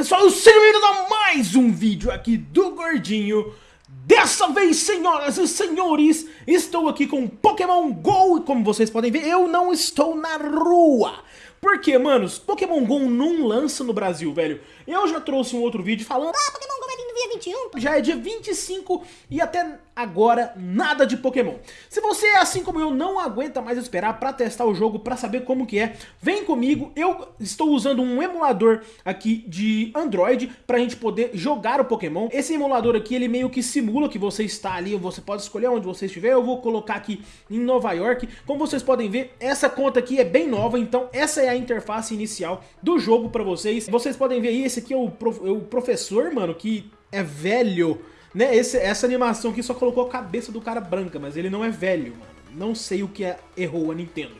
pessoal, sejam bem-vindos a mais um vídeo aqui do Gordinho. Dessa vez, senhoras e senhores, estou aqui com Pokémon GO. E como vocês podem ver, eu não estou na rua. Porque, manos, Pokémon GO não lança no Brasil, velho. Eu já trouxe um outro vídeo falando Ah, Pokémon GO vai vir no dia 21 Já é dia 25 e até agora nada de Pokémon. Se você, assim como eu, não aguenta mais esperar para testar o jogo, para saber como que é, vem comigo. Eu estou usando um emulador aqui de Android para a gente poder jogar o Pokémon. Esse emulador aqui, ele meio que simula que você está ali, você pode escolher onde você estiver. Eu vou colocar aqui em Nova York. Como vocês podem ver, essa conta aqui é bem nova, então essa é a interface inicial do jogo para vocês. Vocês podem ver aí, esse aqui é o, prof... é o professor, mano, que é velho né, esse, essa animação aqui só colocou a cabeça do cara branca, mas ele não é velho, mano. Não sei o que é, errou a Nintendo.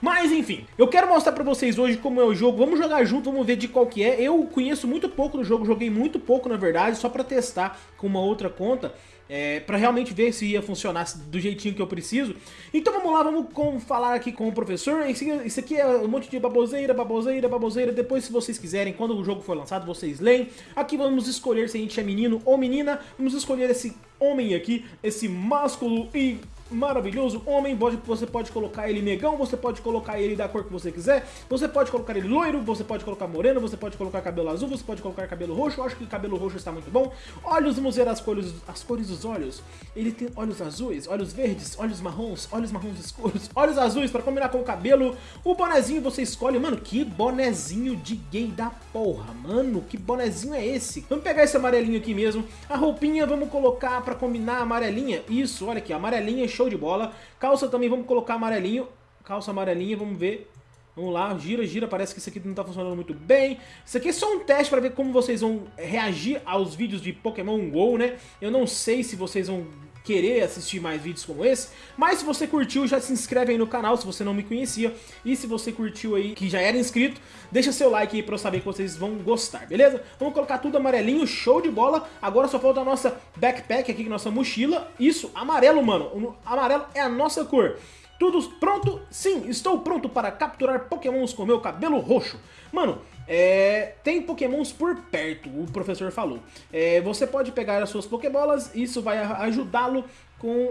Mas enfim, eu quero mostrar pra vocês hoje como é o jogo, vamos jogar junto, vamos ver de qual que é. Eu conheço muito pouco do jogo, joguei muito pouco na verdade, só pra testar com uma outra conta é, para realmente ver se ia funcionar do jeitinho que eu preciso. Então vamos lá, vamos com, falar aqui com o professor. Isso, aqui é um monte de baboseira, baboseira, baboseira. Depois, se vocês quiserem, quando o jogo for lançado, vocês leem. Aqui vamos escolher se a gente é menino ou menina. Vamos escolher esse homem aqui, esse másculo e maravilhoso homem, você pode colocar ele negão, você pode colocar ele da cor que você quiser, você pode colocar ele loiro, você pode colocar moreno, você pode colocar cabelo azul, você pode colocar cabelo roxo, eu acho que cabelo roxo está muito bom. Olhos, vamos ver as cores, as cores dos olhos. Ele tem olhos azuis, olhos verdes, olhos marrons, olhos marrons escuros, olhos azuis para combinar com o cabelo. O bonezinho você escolhe, mano, que bonezinho de gay da porra, mano, que bonezinho é esse? Vamos pegar esse amarelinho aqui mesmo, a roupinha vamos colocar para combinar a amarelinha, isso, olha aqui, amarelinha, show show de bola. Calça também, vamos colocar amarelinho. Calça amarelinha, vamos ver. Vamos lá, gira, gira, parece que isso aqui não tá funcionando muito bem. Isso aqui é só um teste para ver como vocês vão reagir aos vídeos de Pokémon GO, né? Eu não sei se vocês vão querer assistir mais vídeos como esse. Mas se você curtiu, já se inscreve aí no canal se você não me conhecia. E se você curtiu aí, que já era inscrito, deixa seu like aí pra eu saber que vocês vão gostar, beleza? Vamos colocar tudo amarelinho, show de bola. Agora só falta a nossa backpack aqui, nossa mochila. Isso, amarelo, mano. O amarelo é a nossa cor. Tudo pronto? Sim, estou pronto para capturar pokémons com meu cabelo roxo. Mano, é, tem pokémons por perto, o professor falou. É, você pode pegar as suas pokébolas, isso vai ajudá-lo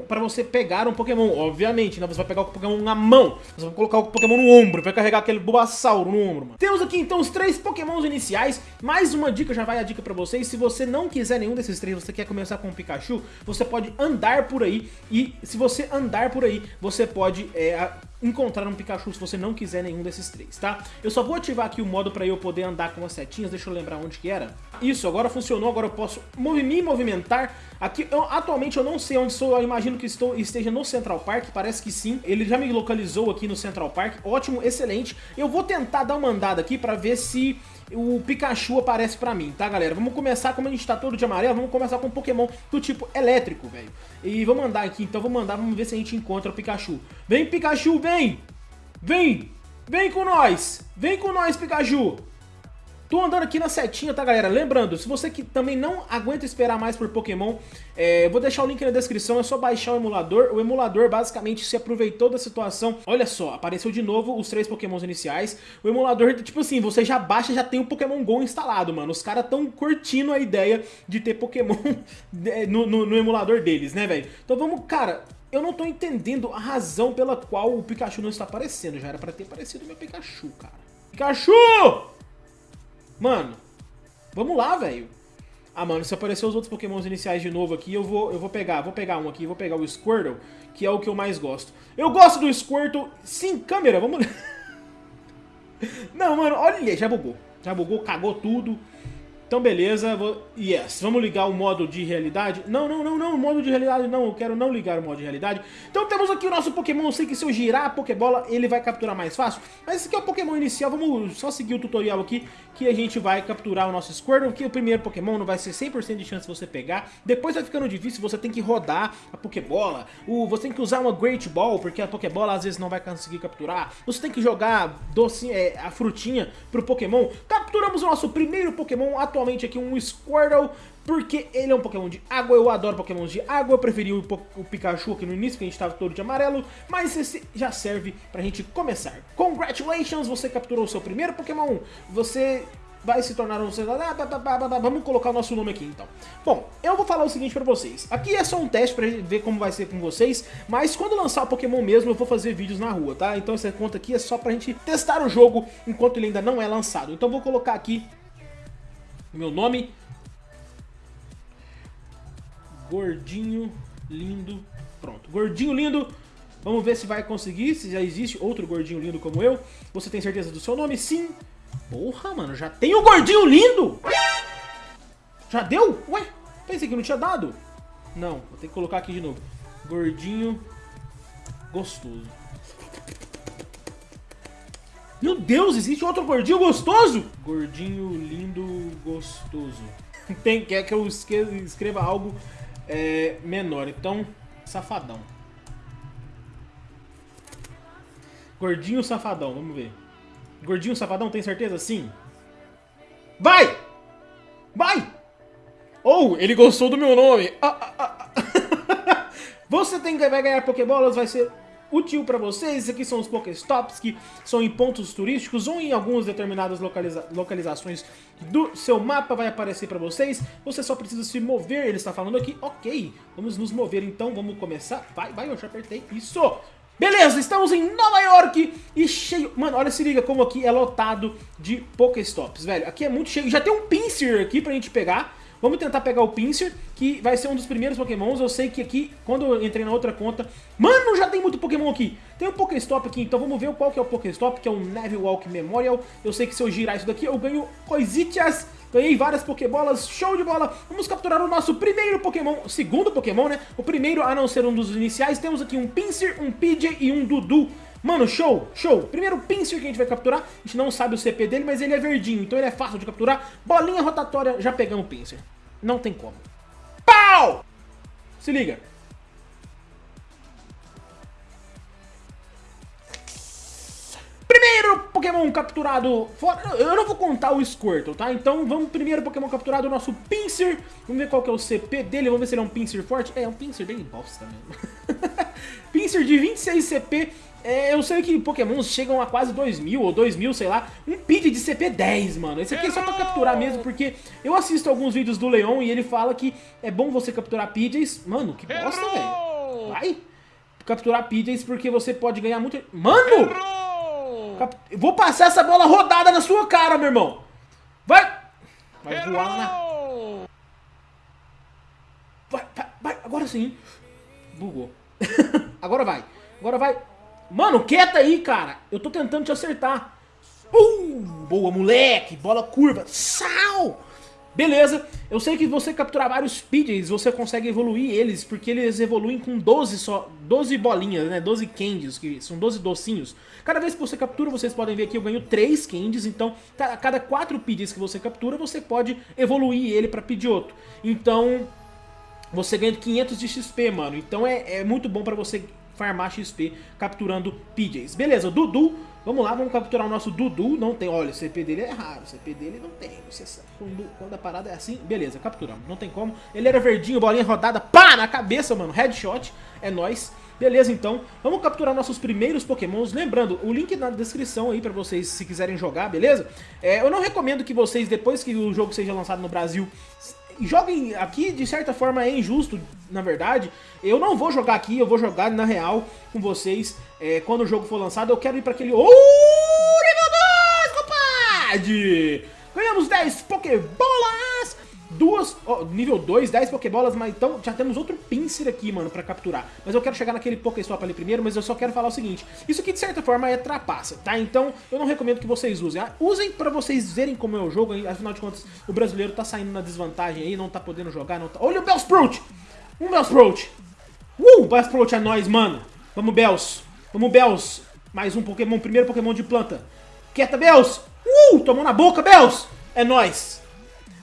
para você pegar um Pokémon, obviamente, né? Você vai pegar o Pokémon na mão, você vai colocar o Pokémon no ombro, vai carregar aquele Bulbasauro no ombro, mano. Temos aqui então os três Pokémons iniciais, mais uma dica, já vai a dica pra vocês, se você não quiser nenhum desses três, você quer começar com o Pikachu, você pode andar por aí, e se você andar por aí, você pode é, encontrar um Pikachu se você não quiser nenhum desses três, tá? Eu só vou ativar aqui o modo pra eu poder andar com as setinhas, deixa eu lembrar onde que era. Isso, agora funcionou, agora eu posso me movimentar. Aqui, eu, atualmente eu não sei onde estou, eu imagino que estou, esteja no Central Park, parece que sim. Ele já me localizou aqui no Central Park, ótimo, excelente. Eu vou tentar dar uma andada aqui pra ver se o Pikachu aparece pra mim, tá, galera? Vamos começar, como a gente tá todo de amarelo, vamos começar com um Pokémon do tipo elétrico, velho. E vamos andar aqui, então vamos andar, vamos ver se a gente encontra o Pikachu. Vem, Pikachu, vem! Vem! Vem com nós! Vem com nós, Pikachu! Tô andando aqui na setinha, tá, galera? Lembrando, se você que também não aguenta esperar mais por Pokémon, é, vou deixar o link na descrição, é só baixar o emulador. O emulador basicamente se aproveitou da situação. Olha só, apareceu de novo os três Pokémons iniciais. O emulador, tipo assim, você já baixa já tem o Pokémon GO instalado, mano. Os caras tão curtindo a ideia de ter Pokémon no, no, no emulador deles, né, velho? Então vamos, cara... Eu não tô entendendo a razão pela qual o Pikachu não está aparecendo. Já era pra ter aparecido o meu Pikachu, cara. Pikachu! Mano, vamos lá, velho. Ah, mano, se aparecer os outros pokémons iniciais de novo aqui, eu vou, eu vou pegar, vou pegar um aqui, vou pegar o Squirtle, que é o que eu mais gosto. Eu gosto do Squirtle sem câmera, vamos... Não, mano, olha, já bugou. Já bugou, cagou tudo. Então beleza, vou... yes, vamos ligar o modo de realidade. Não, não, não, não, o modo de realidade não, eu quero não ligar o modo de realidade. Então temos aqui o nosso Pokémon, eu sei que se eu girar a Pokébola ele vai capturar mais fácil. Mas esse aqui é o Pokémon inicial, vamos só seguir o tutorial aqui que a gente vai capturar o nosso Squirtle, que o primeiro Pokémon não vai ser 100% de chance de você pegar. Depois vai ficando difícil, você tem que rodar a Pokébola, o, você tem que usar uma Great Ball, porque a Pokébola às vezes não vai conseguir capturar. Você tem que jogar doce, é, a frutinha pro Pokémon. Capturamos o nosso primeiro Pokémon atualmente atualmente aqui um Squirtle, porque ele é um Pokémon de água, eu adoro Pokémon de água, eu preferi o, o Pikachu aqui no início, que a gente estava todo de amarelo, mas esse já serve pra gente começar. Congratulations, você capturou o seu primeiro Pokémon, você vai se tornar um... Vamos colocar o nosso nome aqui, então. Bom, eu vou falar o seguinte pra vocês. Aqui é só um teste pra ver como vai ser com vocês, mas quando lançar o Pokémon mesmo, eu vou fazer vídeos na rua, tá? Então essa conta aqui é só pra gente testar o jogo enquanto ele ainda não é lançado. Então vou colocar aqui meu nome. Gordinho lindo. Pronto, gordinho lindo Vamos ver se vai conseguir, se já existe outro gordinho lindo como eu. Você tem certeza do seu nome? Sim. Porra, mano, já tem o gordinho lindo! Já deu? Ué, pensei que não tinha dado. Não, vou ter que colocar aqui de novo. Gordinho gostoso. Meu Deus, existe outro gordinho gostoso? Gordinho lindo gostoso. Tem, quer que eu escreva algo é, menor, então, safadão. Gordinho Safadão, vamos ver. Gordinho Safadão, tem certeza? Sim. Vai! Vai! Ou, oh, ele gostou do meu nome. Ah, ah, ah. Você tem, vai ganhar Pokébolas, vai ser útil para vocês. Esses aqui são os Pokéstops, que são em pontos turísticos ou em algumas determinadas localiza localizações do seu mapa, vai aparecer para vocês. Você só precisa se mover, ele está falando aqui. Ok, vamos nos mover então, vamos começar. Vai, vai, eu já apertei. Isso! Beleza, estamos em Nova York e cheio... Mano, olha, se liga como aqui é lotado de Pokéstops, velho. Aqui é muito cheio. Já tem um Pinsir aqui pra gente pegar. Vamos tentar pegar o Pinsir, que vai ser um dos primeiros Pokémons. Eu sei que aqui, quando eu entrei na outra conta... Mano, já tem muito Pokémon aqui. Tem um Pokéstop aqui, então vamos ver qual que é o Pokéstop, que é o Walk Memorial. Eu sei que se eu girar isso daqui, eu ganho coisitas Ganhei várias Pokébolas, show de bola. Vamos capturar o nosso primeiro Pokémon, segundo Pokémon, né? O primeiro a não ser um dos iniciais. Temos aqui um Pinsir, um Pidgey e um Dudu. Mano, show, show. Primeiro Pinsir que a gente vai capturar, a gente não sabe o CP dele, mas ele é verdinho, então ele é fácil de capturar. Bolinha rotatória, já pegamos o Pinsir. Não tem como. Pau! Se liga. Primeiro Pokémon capturado fora... Eu não vou contar o Squirtle, tá? Então vamos primeiro Pokémon capturado, o nosso Pinsir. Vamos ver qual que é o CP dele, vamos ver se ele é um Pinsir forte. É, é um Pinsir bem bosta mesmo. Pinsir de 26 CP. É, eu sei que Pokémons chegam a quase 2 mil ou 2 mil, sei lá. Um Pidgey de CP 10, mano. Esse aqui é só pra capturar mesmo, porque eu assisto alguns vídeos do Leon e ele fala que é bom você capturar Pidgeys. Mano, que bosta, velho. Vai capturar Pidgeys porque você pode ganhar muito... Mano! Vou passar essa bola rodada na sua cara, meu irmão. Vai. Vai voar na... Vai, vai, vai. Agora sim. Bugou. Agora vai. Agora vai. Mano, quieta aí, cara. Eu tô tentando te acertar. Boa, moleque. Bola curva. Sal. Beleza, eu sei que você capturar vários Pidgeys, você consegue evoluir eles, porque eles evoluem com 12 só, 12 bolinhas, né, 12 candies, que são 12 docinhos. Cada vez que você captura, vocês podem ver aqui, eu ganho 3 candies, então a cada 4 Pidgeys que você captura, você pode evoluir ele pra Pidgeotto. Então, você ganha 500 de XP, mano, então é, é muito bom pra você farmar XP capturando Pidgeys. Beleza, Dudu Vamos lá, vamos capturar o nosso Dudu. Não tem, olha, o CP dele é raro, o CP dele não tem. Você sabe, quando, quando a parada é assim, beleza, capturamos. Não tem como. Ele era verdinho, bolinha rodada, pá, na cabeça, mano. Headshot, é nóis. Beleza, então, vamos capturar nossos primeiros pokémons. Lembrando, o link na descrição aí pra vocês, se quiserem jogar, beleza? É, eu não recomendo que vocês, depois que o jogo seja lançado no Brasil, joguem aqui, de certa forma é injusto, na verdade. Eu não vou jogar aqui, eu vou jogar na real com vocês é, quando o jogo for lançado. Eu quero ir para aquele... Oh, nível 2, compadre! Ganhamos 10 Oh, nível 2, 10 Pokébolas, mas então já temos outro Pinsir aqui, mano, pra capturar. Mas eu quero chegar naquele Pokéstop ali primeiro, mas eu só quero falar o seguinte, isso aqui de certa forma é trapaça, tá? Então eu não recomendo que vocês usem. Ah, usem pra vocês verem como é o jogo, afinal de contas o brasileiro tá saindo na desvantagem aí, não tá podendo jogar, não tá... Olha o Bellsprout! Um Bellsprout! Uh, Bellsprout é nóis, mano! Vamos, Bells! Vamos, Bells! Mais um Pokémon, primeiro Pokémon de planta. Quieta, Bells! Uh, tomou na boca, Bells! É nóis!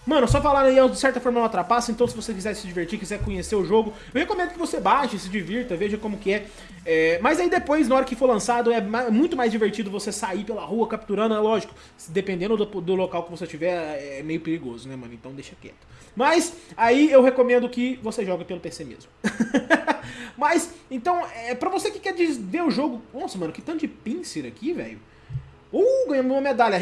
Mano, só falar aí, de certa forma não atrapassa, então se você quiser se divertir, quiser conhecer o jogo, eu recomendo que você baixe, se divirta, veja como que é. é mas aí depois, na hora que for lançado, é muito mais divertido você sair pela rua capturando, é lógico, dependendo do, do local que você tiver, é meio perigoso, né, mano? Então deixa quieto. Mas aí eu recomendo que você jogue pelo PC mesmo. Mas, então, é, pra você que quer ver o jogo... Nossa, mano, que tanto de pincer aqui, velho. Uh, ganhamos uma medalha.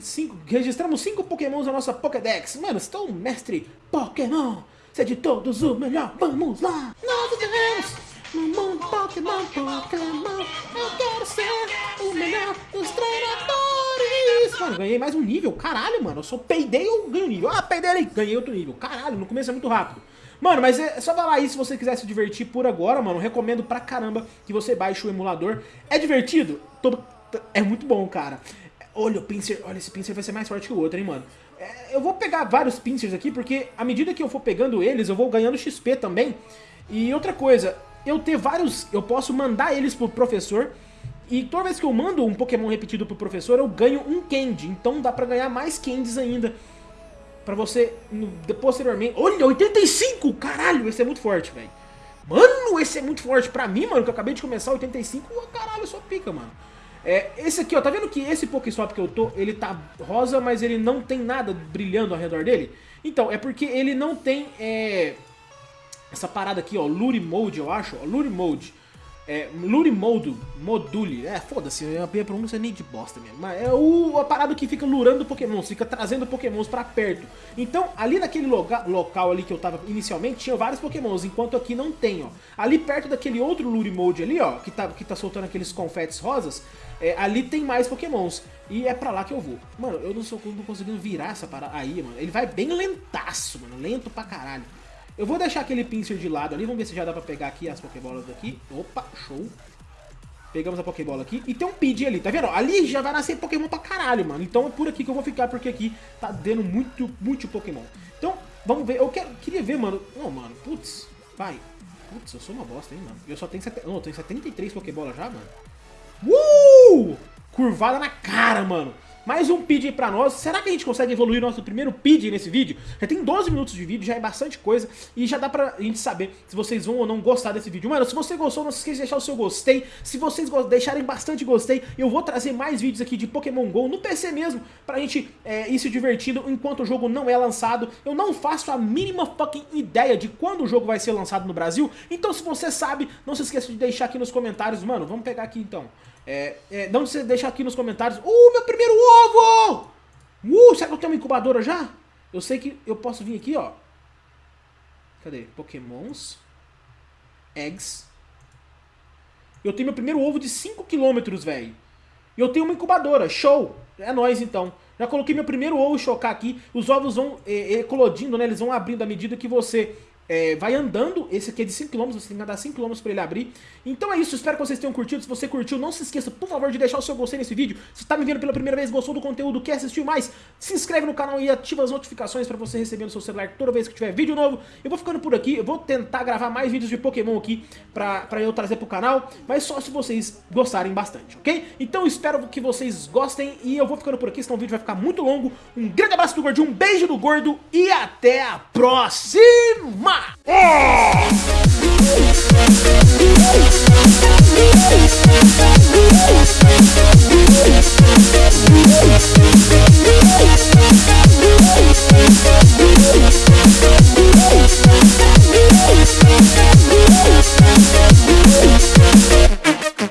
Cinco, registramos 5 pokémons na nossa Pokédex. Mano, estou um mestre Pokémon. Você é de todos o melhor. Vamos lá. Nós ganhamos no mundo Pokémon, Pokémon. Eu quero ser o melhor dos treinadores. Mano, ganhei mais um nível. Caralho, mano. Eu só peidei ou ganho nível. Ah, peidei. Ganhei outro nível. Caralho, no começo é muito rápido. Mano, mas é só falar aí se você quiser se divertir por agora, mano. Recomendo pra caramba que você baixe o emulador. É divertido? Tô é muito bom, cara. Olha o pincer, olha, esse pincer vai ser mais forte que o outro, hein, mano. É, eu vou pegar vários pincers aqui, porque à medida que eu for pegando eles, eu vou ganhando XP também. E outra coisa, eu ter vários, eu posso mandar eles pro professor, e toda vez que eu mando um Pokémon repetido pro professor, eu ganho um Candy. Então dá pra ganhar mais Candies ainda. Pra você, no, posteriormente... Olha, 85! Caralho, esse é muito forte, velho. Mano, esse é muito forte. Pra mim, mano, que eu acabei de começar 85, caralho, só pica, mano. É, esse aqui, ó, tá vendo que esse Pokéstop que eu tô, ele tá rosa, mas ele não tem nada brilhando ao redor dele? Então, é porque ele não tem é, essa parada aqui, ó, Lure Mode, eu acho, ó, Lure Mode. É, Lure Mode, Module, é, foda-se, a minha pronúncia é nem de bosta mesmo. Mas é o, a parada que fica lurando pokémons, fica trazendo pokémons pra perto. Então, ali naquele loga, local ali que eu tava inicialmente, tinha vários pokémons, enquanto aqui não tem, ó. Ali perto daquele outro Lure Mode ali, ó, que tá, que tá soltando aqueles confetes rosas, é, ali tem mais pokémons. E é pra lá que eu vou. Mano, eu não sou não conseguindo virar essa parada aí, mano. Ele vai bem lentaço, mano, lento pra caralho. Eu vou deixar aquele pincer de lado ali, vamos ver se já dá pra pegar aqui as Pokébolas daqui. Opa, show. Pegamos a Pokébola aqui. E tem um Pidgey ali, tá vendo? Ali já vai nascer Pokémon pra caralho, mano. Então é por aqui que eu vou ficar, porque aqui tá dando muito, muito Pokémon. Então, vamos ver. Eu quero, queria ver, mano. Não, mano, putz, vai. Putz, eu sou uma bosta, hein, mano. Eu só tenho. Não, eu tenho 73 Pokébolas já, mano. Uh! Curvada na cara, mano. Mais um PID pra nós. Será que a gente consegue evoluir nosso primeiro PID nesse vídeo? Já tem 12 minutos de vídeo, já é bastante coisa. E já dá pra gente saber se vocês vão ou não gostar desse vídeo. Mano, se você gostou, não se esqueça de deixar o seu gostei. Se vocês deixarem bastante gostei, eu vou trazer mais vídeos aqui de Pokémon GO no PC mesmo. Pra gente é, ir se divertindo enquanto o jogo não é lançado. Eu não faço a mínima fucking ideia de quando o jogo vai ser lançado no Brasil. Então se você sabe, não se esqueça de deixar aqui nos comentários. Mano, vamos pegar aqui então. É, é, não se deixar aqui nos comentários. Uh, meu primeiro ovo! Uh, será que eu tenho uma incubadora já? Eu sei que eu posso vir aqui, ó. Cadê? Pokémons. Eggs. Eu tenho meu primeiro ovo de 5km, velho. E eu tenho uma incubadora. Show! É nóis, então. Já coloquei meu primeiro ovo chocar aqui. Os ovos vão é, eclodindo, né? Eles vão abrindo à medida que você é, vai andando, esse aqui é de 5km, você tem que andar 5km pra ele abrir. Então é isso, espero que vocês tenham curtido. Se você curtiu, não se esqueça, por favor, de deixar o seu gostei nesse vídeo. Se está me vendo pela primeira vez, gostou do conteúdo, quer assistir mais, se inscreve no canal e ativa as notificações pra você receber no seu celular toda vez que tiver vídeo novo. Eu vou ficando por aqui, eu vou tentar gravar mais vídeos de Pokémon aqui pra, pra eu trazer pro canal, mas só se vocês gostarem bastante, ok? Então espero que vocês gostem e eu vou ficando por aqui, senão o vídeo vai ficar muito longo. Um grande abraço do Gordinho, um beijo do Gordo e até a próxima! semua. Yeah.